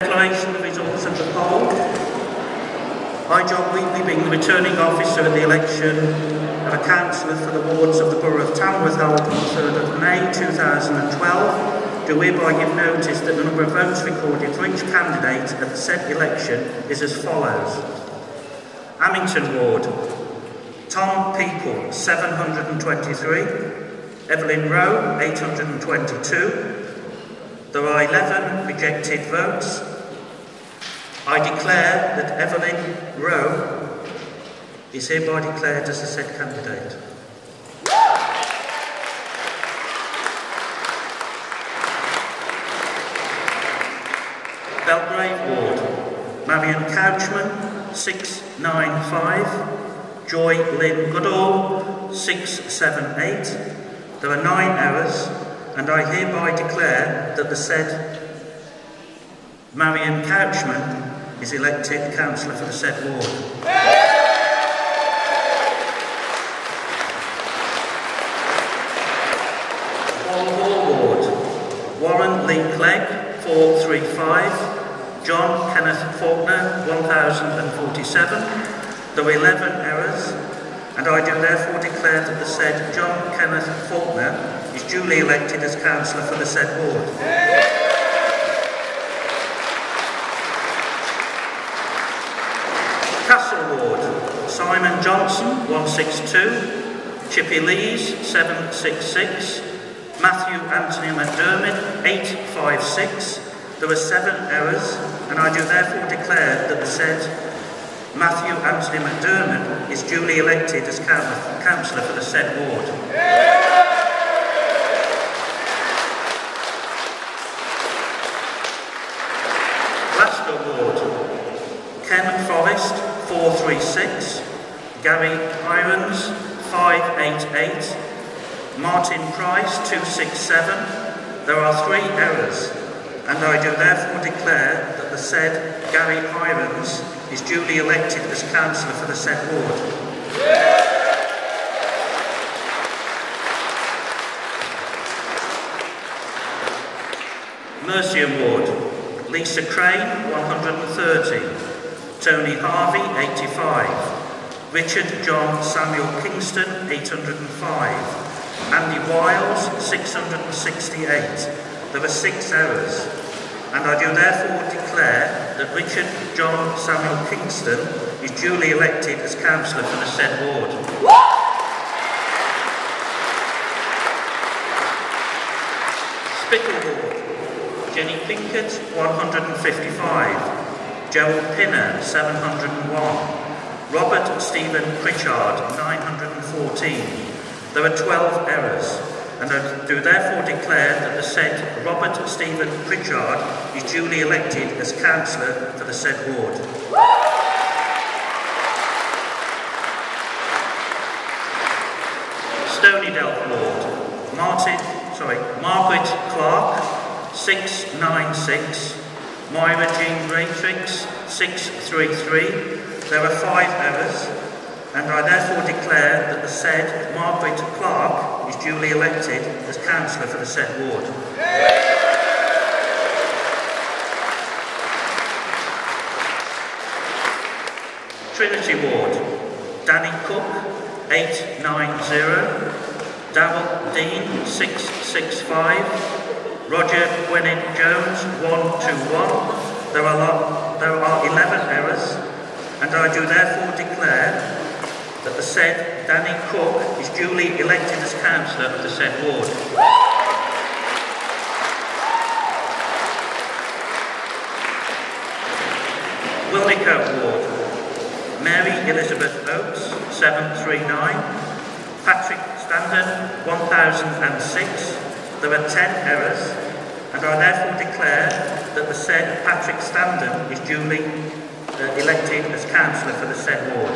Declaration of results of the poll. I, John Wheatley, being the returning officer at the election of a councillor for the wards of the Borough of Tamworth held on the 3rd of May 2012, do hereby give notice that the number of votes recorded for each candidate at the said election is as follows. Amington Ward, Tom People, 723, Evelyn Rowe, 822, there are 11 rejected votes. I declare that Evelyn Rowe is hereby declared as the said candidate. Belgrave Ward, Marion Couchman, 695, Joy Lynn Goodall, 678. There are nine errors, and I hereby declare that the said Marion Couchman is elected councillor for the said ward. Hall Ward, Warren Lee Clegg, 435, John Kenneth Faulkner, 1047. There were 11 errors, and I do therefore declare that the said John Kenneth Faulkner is duly elected as councillor for the said ward. Castle Ward, Simon Johnson, 162, Chippy Lees, 766, Matthew Anthony McDermott, 856. There were seven errors, and I do therefore declare that the said Matthew Anthony McDermott is duly elected as councillor for the said ward. Glascote Ward, Ken Forrest, 436, Gary Irons, 588, Martin Price, 267. There are three errors, and I do therefore declare that the said Gary Irons is duly elected as councillor for the said ward. Mercia Ward, Lisa Crane, 130, Tony Harvey, 85, Richard John Samuel Kingston, 805, Andy Wiles, 668. There were six errors, and I do therefore declare that Richard John Samuel Kingston is duly elected as councillor for the said ward. Spital Ward, Jenny Pinkett, 155, Gerald Pinner, 701, Robert Stephen Pritchard, 914. There are 12 errors, and I do therefore declare that the said Robert Stephen Pritchard is duly elected as councillor for the said ward. Stonydelph Ward, Martin, sorry, Margaret Clark, 696, Myra Jean Matrix, 633. There are five errors, and I therefore declare that the said Margaret Clark is duly elected as councillor for the said ward. Trinity Ward, Danny Cook, 890, Darrell Dean, 665, Roger Gwynedd Jones, 121. There are, there are 11 errors, and I do therefore declare that the said Danny Cook is duly elected as councillor of the said ward. Wilnecote Ward, Mary Elizabeth Oates, 739, Patrick Standen, 1006. There are 10 errors, and I therefore declare that the said Patrick Standen is duly uh, elected as councillor for the said ward.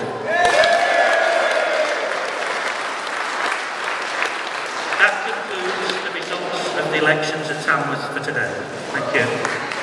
That concludes the results of the elections at Tamworth for today. Thank you.